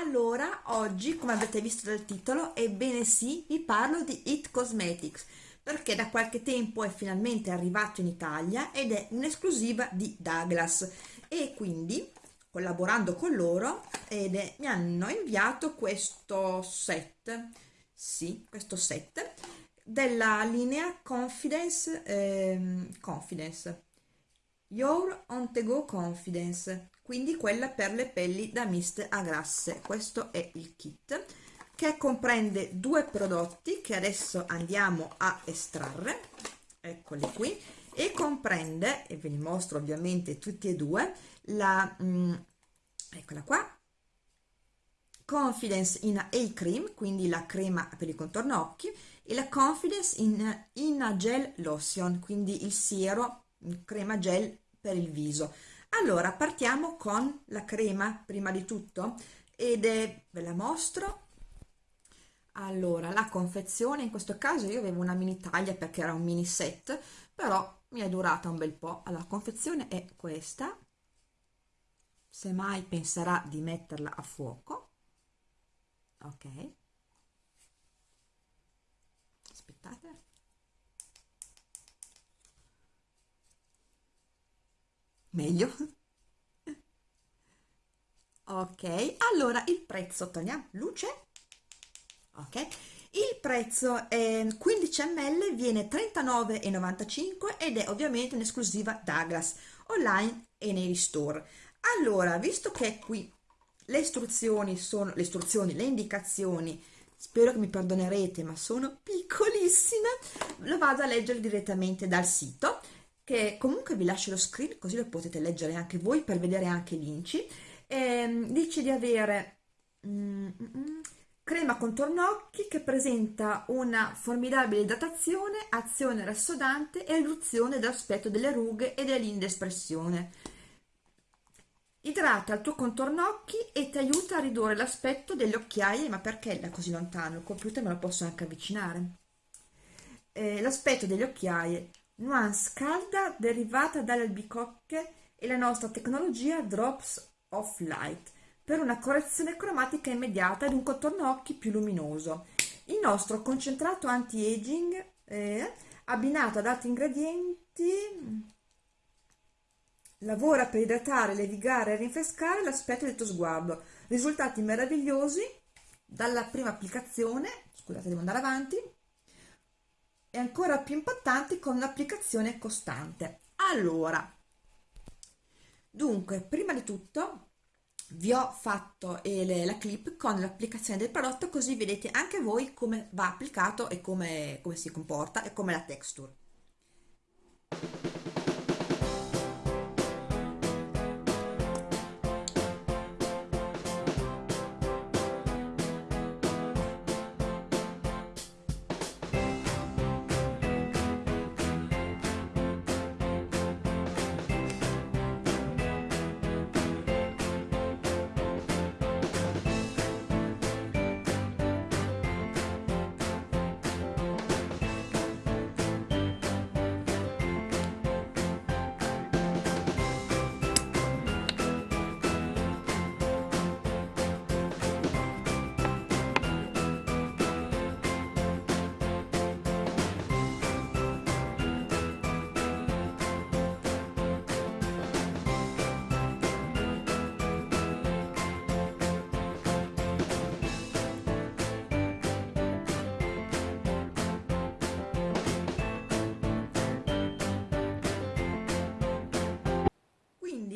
Allora, oggi, come avete visto dal titolo, ebbene sì, vi parlo di It Cosmetics, perché da qualche tempo è finalmente arrivato in Italia ed è un'esclusiva di Douglas. E quindi, collaborando con loro, è, mi hanno inviato questo set, sì, questo set, della linea Confidence, eh, Confidence, Your On The Go Confidence, quindi quella per le pelli da mist a grasse. Questo è il kit che comprende due prodotti che adesso andiamo a estrarre. Eccoli qui. E comprende e ve li mostro ovviamente tutti e due la mm, eccola qua Confidence in A Cream, quindi la crema per il contorno occhi, e la Confidence in, in a Gel Lotion, quindi il siero crema gel per il viso allora partiamo con la crema prima di tutto ed è ve la mostro. Allora la confezione in questo caso io avevo una mini taglia perché era un mini set però mi è durata un bel po' allora la confezione è questa. Se mai penserà di metterla a fuoco. Ok. Aspettate meglio. Ok allora il prezzo togliamo luce. Ok il prezzo è 15 ml viene 39,95 ed è ovviamente un'esclusiva Douglas online e nei store. Allora visto che qui le istruzioni sono le istruzioni le indicazioni spero che mi perdonerete ma sono piccolissime lo vado a leggere direttamente dal sito che comunque vi lascio lo screen così lo potete leggere anche voi per vedere anche l'inci eh, dice di avere mm, mm, mm, crema contorno occhi che presenta una formidabile idratazione azione rassodante e riduzione dell'aspetto delle rughe e delle linee d'espressione idrata il tuo contorno occhi e ti aiuta a ridurre l'aspetto delle occhiaie ma perché da così lontano? il computer me lo posso anche avvicinare. Eh, l'aspetto delle occhiaie nuance calda derivata dalle albicocche e la nostra tecnologia Drops of Light per una correzione cromatica immediata ed un contorno occhi più luminoso. Il nostro concentrato anti-aging eh, abbinato ad altri ingredienti lavora per idratare, levigare e rinfrescare l'aspetto del tuo sguardo. Risultati meravigliosi dalla prima applicazione, scusate devo andare avanti, e ancora più impattanti con un'applicazione costante. Allora, dunque, prima di tutto vi ho fatto eh, la clip con l'applicazione del prodotto così vedete anche voi come va applicato e come, come si comporta e come la texture.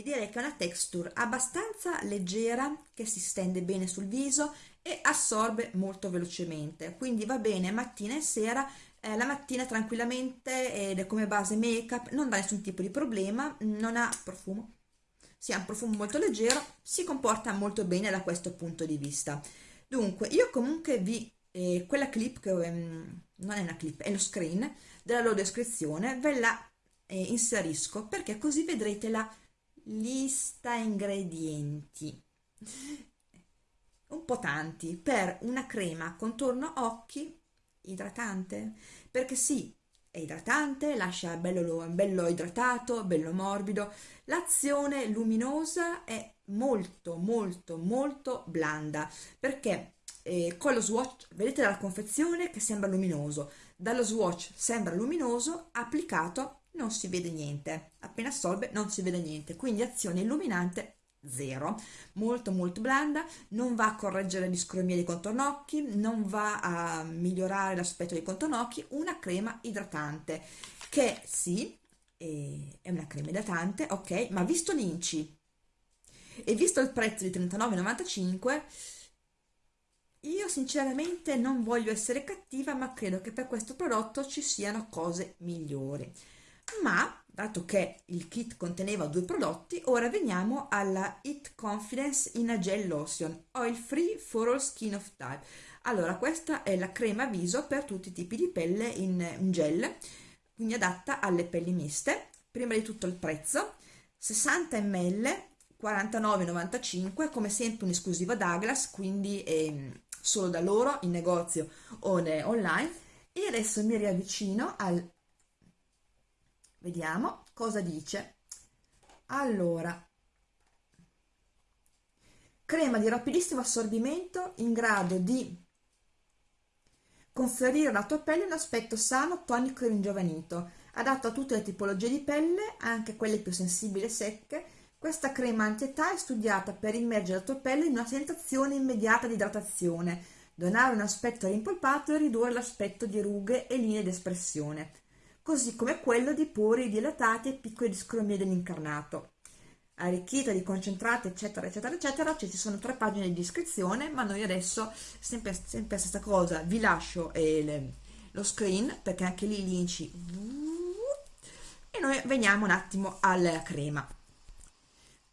Direi che è una texture abbastanza leggera che si stende bene sul viso e assorbe molto velocemente. Quindi va bene mattina e sera eh, la mattina tranquillamente ed è come base make up non dà nessun tipo di problema non ha profumo. Si ha un profumo molto leggero si comporta molto bene da questo punto di vista. Dunque io comunque vi eh, quella clip che um, non è una clip è lo screen della loro descrizione ve la eh, inserisco perché così vedrete la lista ingredienti. Un po' tanti per una crema contorno occhi idratante? Perché sì è idratante lascia bello, bello idratato bello morbido. L'azione luminosa è molto molto molto blanda perché eh, con lo swatch vedete dalla confezione che sembra luminoso dallo swatch sembra luminoso applicato non si vede niente. Appena assorbe non si vede niente. Quindi azione illuminante zero. Molto molto blanda. Non va a correggere l'iscromia dei contornocchi non va a migliorare l'aspetto dei contornocchi. Una crema idratante che sì è una crema idratante ok ma visto l'inci e visto il prezzo di 39,95 io sinceramente non voglio essere cattiva ma credo che per questo prodotto ci siano cose migliori ma dato che il kit conteneva due prodotti ora veniamo alla It Confidence in a Gel Lotion Oil Free for All Skin of Type. Allora questa è la crema viso per tutti i tipi di pelle in gel quindi adatta alle pelli miste. Prima di tutto il prezzo 60 ml 49,95 come sempre un'esclusiva Douglas quindi eh, solo da loro in negozio o online. E adesso mi riavvicino al vediamo cosa dice. Allora crema di rapidissimo assorbimento in grado di conferire alla tua pelle un aspetto sano, tonico e ringiovanito adatto a tutte le tipologie di pelle anche quelle più sensibili e secche. Questa crema anti-età è studiata per immergere la tua pelle in una sensazione immediata di idratazione, donare un aspetto rimpolpato e ridurre l'aspetto di rughe e linee d'espressione, così come quello di pori dilatati e piccole discromie dell'incarnato. Arricchita di concentrati, eccetera, eccetera, eccetera, ci sono tre pagine di descrizione, ma noi adesso, sempre, sempre stessa cosa, vi lascio eh, le, lo screen, perché anche lì l'inci... E noi veniamo un attimo alla crema.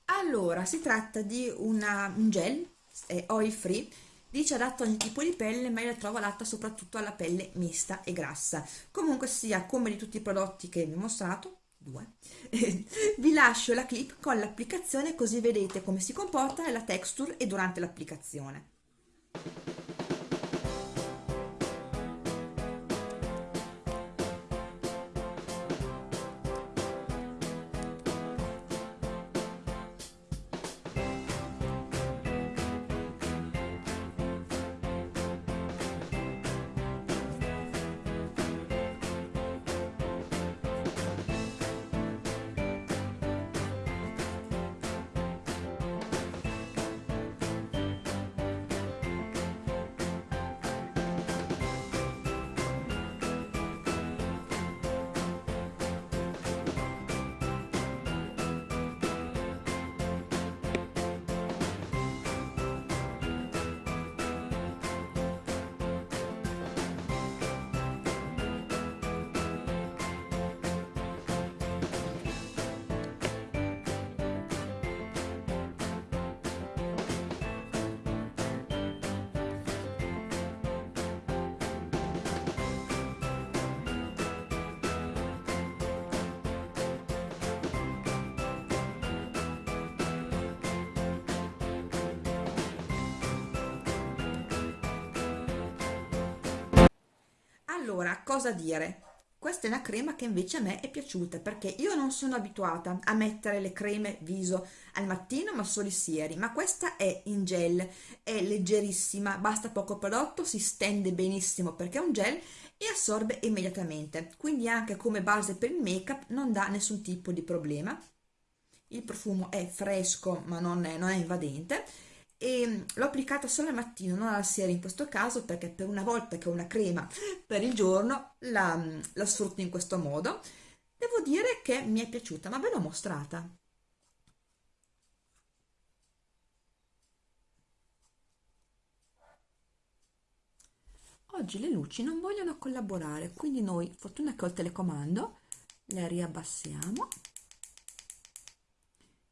Allora, si tratta di una, un gel è oil free, dice adatto a ogni tipo di pelle, ma io la trovo adatta soprattutto alla pelle mista e grassa. Comunque sia, come di tutti i prodotti che vi ho mostrato, due, vi lascio la clip con l'applicazione così vedete come si comporta nella texture e durante l'applicazione. Allora, cosa dire? Questa è una crema che invece a me è piaciuta perché io non sono abituata a mettere le creme viso al mattino ma solo i sieri, ma questa è in gel, è leggerissima, basta poco prodotto, si stende benissimo perché è un gel e assorbe immediatamente, quindi anche come base per il make up non dà nessun tipo di problema. Il profumo è fresco ma non è, non è invadente e l'ho applicata solo al mattino, non alla sera in questo caso perché per una volta che ho una crema per il giorno la, la sfrutto in questo modo. Devo dire che mi è piaciuta, ma ve l'ho mostrata. Oggi le luci non vogliono collaborare, quindi noi, fortuna che ho il telecomando, le riabbassiamo,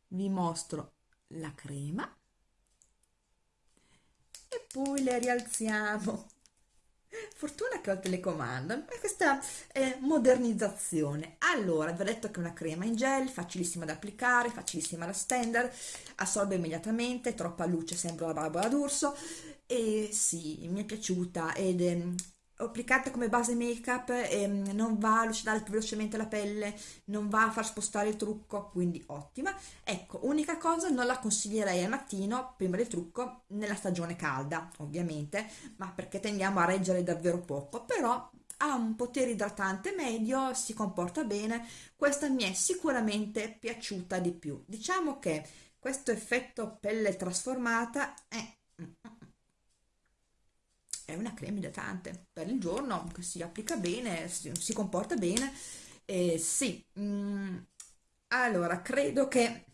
vi mostro la crema poi le rialziamo. Fortuna che ho il telecomando e questa è modernizzazione. Allora vi ho detto che è una crema in gel facilissima da applicare facilissima da stendere assorbe immediatamente troppa luce sembra la barba d'urso e sì mi è piaciuta ed è applicata come base make up ehm, non va a lucidare più velocemente la pelle, non va a far spostare il trucco, quindi ottima. Ecco, unica cosa, non la consiglierei al mattino prima del trucco nella stagione calda, ovviamente, ma perché tendiamo a reggere davvero poco, però ha un potere idratante medio, si comporta bene, questa mi è sicuramente piaciuta di più. Diciamo che questo effetto pelle trasformata è è una crema idratante per il giorno che si applica bene, si, si comporta bene. Eh, sì, mm, allora credo che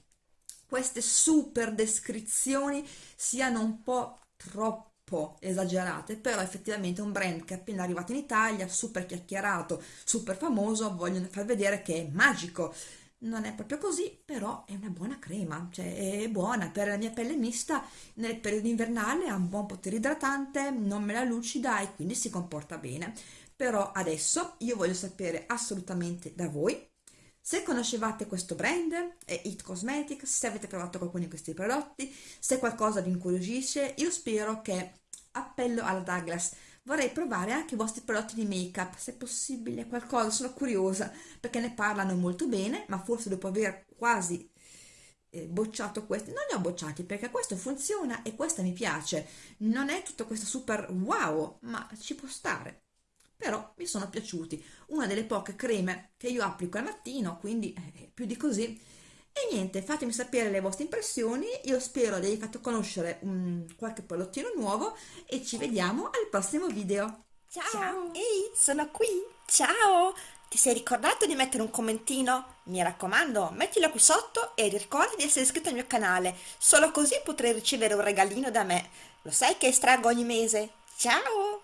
queste super descrizioni siano un po' troppo esagerate, però effettivamente un brand che è appena arrivato in Italia, super chiacchierato, super famoso, vogliono far vedere che è magico non è proprio così, però è una buona crema, cioè è buona per la mia pelle mista nel periodo invernale, ha un buon potere idratante, non me la lucida e quindi si comporta bene. Però adesso io voglio sapere assolutamente da voi se conoscevate questo brand, è It Cosmetics, se avete provato qualcuno di questi prodotti, se qualcosa vi incuriosisce, io spero che appello alla Douglas vorrei provare anche i vostri prodotti di make up se possibile qualcosa sono curiosa perché ne parlano molto bene ma forse dopo aver quasi eh, bocciato questi non li ho bocciati perché questo funziona e questa mi piace. Non è tutto questo super wow ma ci può stare. Però mi sono piaciuti. Una delle poche creme che io applico al mattino quindi eh, più di così e niente, fatemi sapere le vostre impressioni, io spero di avervi fatto conoscere um, qualche prodottino nuovo e ci vediamo al prossimo video. Ciao! Ciao. Ehi, sono qui! Ciao! Ti sei ricordato di mettere un commentino? Mi raccomando, mettilo qui sotto e ricorda di essere iscritto al mio canale, solo così potrai ricevere un regalino da me. Lo sai che estraggo ogni mese? Ciao!